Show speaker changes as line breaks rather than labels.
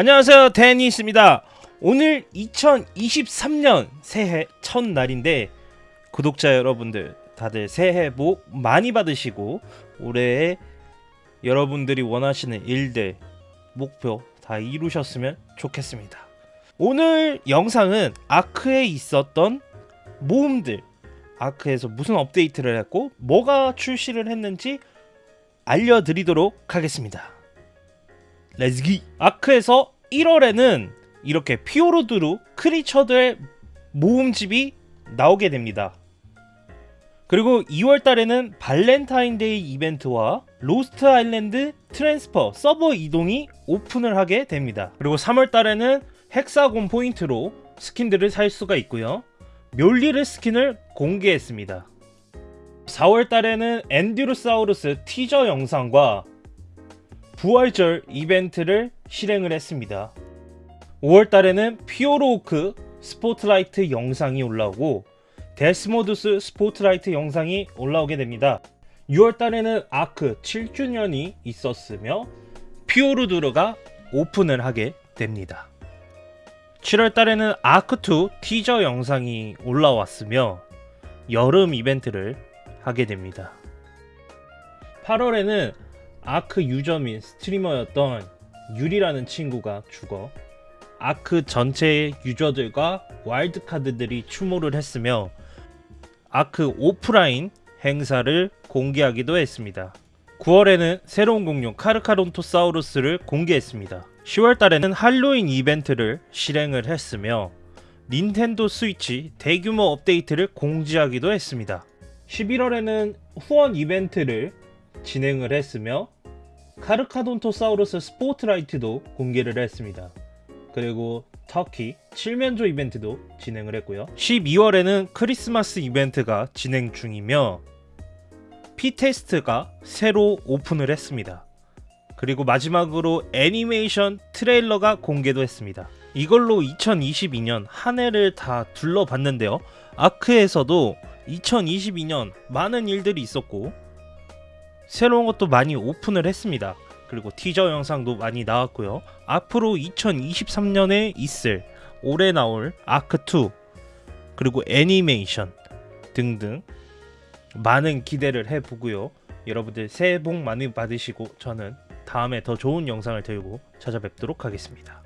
안녕하세요. 데니스입니다. 오늘 2023년 새해 첫날인데 구독자 여러분들 다들 새해 복 많이 받으시고 올해에 여러분들이 원하시는 일들 목표 다 이루셨으면 좋겠습니다. 오늘 영상은 아크에 있었던 모험들 아크에서 무슨 업데이트를 했고 뭐가 출시를 했는지 알려드리도록 하겠습니다 Let's get 아크에서 1월에는 이렇게 피오르두르 creature들의 모음집이 나오게 됩니다. 그리고 2월 달에는 발렌타인데이 이벤트와 로스트 아일랜드 transfer 서버 이동이 오픈을 하게 됩니다. 그리고 3월 달에는 hexagon 포인트로 스킨들을 살 수가 있고요. 멸리르 스킨을 공개했습니다. 4월 달에는 엔듀로사우루스 티저 영상과 부활절 이벤트를 실행을 했습니다. 5월 달에는 피오르호크 스포트라이트 영상이 올라오고 데스모두스 스포트라이트 영상이 올라오게 됩니다. 6월 달에는 아크 7주년이 있었으며 피오르두르가 오픈을 하게 됩니다. 7월 달에는 아크2 티저 영상이 올라왔으며 여름 이벤트를 하게 됩니다. 8월에는 아크 유저 및 스트리머였던 유리라는 친구가 죽어 아크 전체의 유저들과 와일드카드들이 추모를 했으며 아크 오프라인 행사를 공개하기도 했습니다. 9월에는 새로운 공룡 카르카론토사우루스를 공개했습니다. 10월 달에는 할로윈 이벤트를 실행을 했으며 닌텐도 스위치 대규모 업데이트를 공지하기도 했습니다. 11월에는 후원 이벤트를 진행을 했으며 카르카로돈토사우루스 스포트라이트도 공개를 했습니다. 그리고 터키 칠면조 이벤트도 진행을 했고요. 12월에는 크리스마스 이벤트가 진행 중이며 피테스트가 새로 오픈을 했습니다. 그리고 마지막으로 애니메이션 트레일러가 공개도 했습니다. 이걸로 2022년 한 해를 다 둘러봤는데요. 아크에서도 2022년 많은 일들이 있었고 새로운 것도 많이 오픈을 했습니다. 그리고 티저 영상도 많이 나왔고요. 앞으로 2023년에 있을 올해 나올 아크2 그리고 애니메이션 등등 많은 기대를 해보고요. 여러분들 새해 복 많이 받으시고 저는 다음에 더 좋은 영상을 들고 찾아뵙도록 하겠습니다.